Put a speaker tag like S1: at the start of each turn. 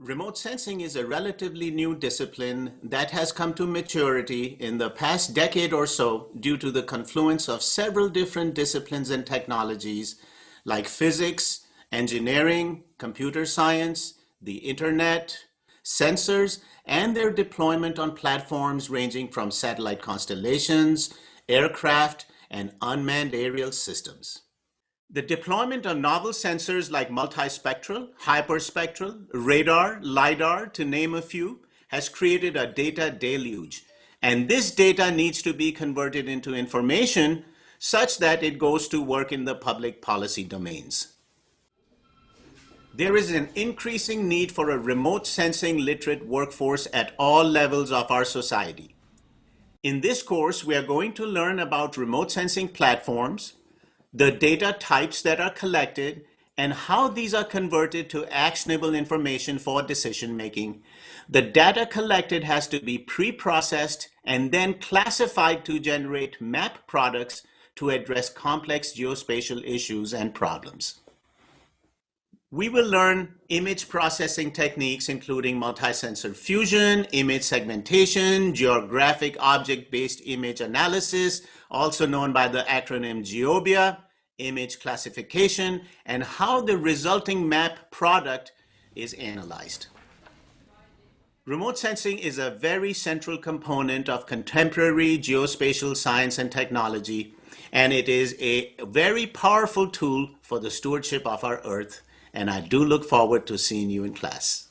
S1: Remote sensing is a relatively new discipline that has come to maturity in the past decade or so due to the confluence of several different disciplines and technologies like physics, engineering, computer science, the internet, sensors, and their deployment on platforms ranging from satellite constellations, aircraft, and unmanned aerial systems. The deployment of novel sensors like multispectral, hyperspectral, radar, LiDAR, to name a few, has created a data deluge. And this data needs to be converted into information such that it goes to work in the public policy domains. There is an increasing need for a remote sensing literate workforce at all levels of our society. In this course, we are going to learn about remote sensing platforms, the data types that are collected, and how these are converted to actionable information for decision making. The data collected has to be pre-processed and then classified to generate map products to address complex geospatial issues and problems. We will learn image processing techniques including multi-sensor fusion, image segmentation, geographic object-based image analysis, also known by the acronym GEOBIA, image classification, and how the resulting map product is analyzed. Remote sensing is a very central component of contemporary geospatial science and technology, and it is a very powerful tool for the stewardship of our Earth, and I do look forward to seeing you in class.